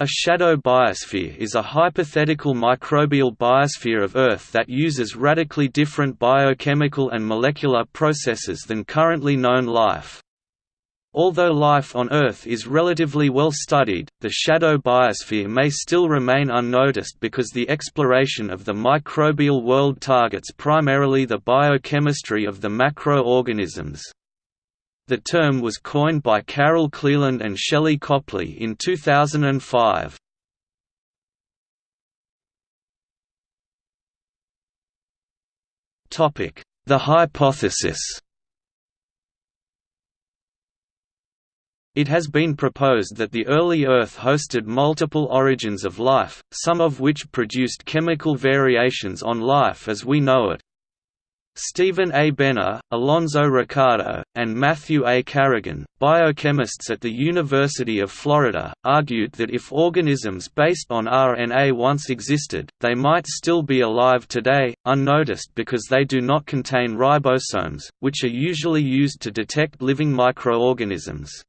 A shadow biosphere is a hypothetical microbial biosphere of Earth that uses radically different biochemical and molecular processes than currently known life. Although life on Earth is relatively well studied, the shadow biosphere may still remain unnoticed because the exploration of the microbial world targets primarily the biochemistry of the macroorganisms. The term was coined by Carol Cleland and Shelley Copley in 2005. The hypothesis It has been proposed that the early Earth hosted multiple origins of life, some of which produced chemical variations on life as we know it, Stephen A. Benner, Alonzo Ricardo, and Matthew A. Carrigan, biochemists at the University of Florida, argued that if organisms based on RNA once existed, they might still be alive today, unnoticed because they do not contain ribosomes, which are usually used to detect living microorganisms.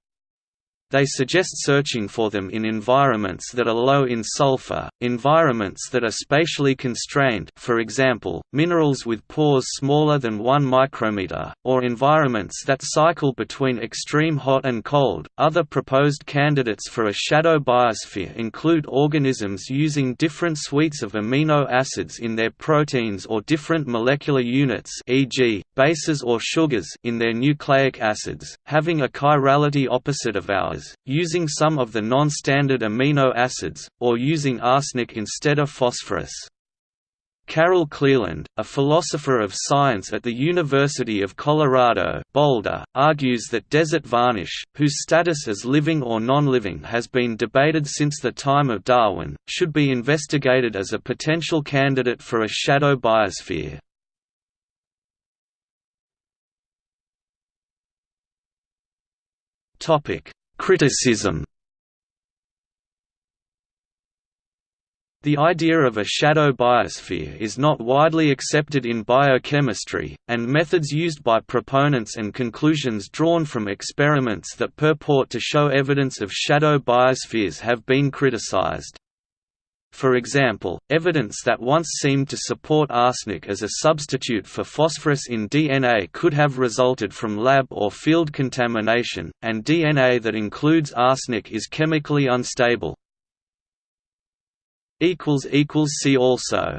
They suggest searching for them in environments that are low in sulfur, environments that are spatially constrained for example, minerals with pores smaller than 1 micrometer, or environments that cycle between extreme hot and cold. Other proposed candidates for a shadow biosphere include organisms using different suites of amino acids in their proteins or different molecular units e.g., bases or sugars in their nucleic acids, having a chirality opposite of ours using some of the non-standard amino acids, or using arsenic instead of phosphorus. Carol Cleland, a philosopher of science at the University of Colorado Boulder, argues that desert varnish, whose status as living or non-living has been debated since the time of Darwin, should be investigated as a potential candidate for a shadow biosphere. Topic: Criticism The idea of a shadow biosphere is not widely accepted in biochemistry, and methods used by proponents and conclusions drawn from experiments that purport to show evidence of shadow biospheres have been criticized. For example, evidence that once seemed to support arsenic as a substitute for phosphorus in DNA could have resulted from lab or field contamination, and DNA that includes arsenic is chemically unstable. See also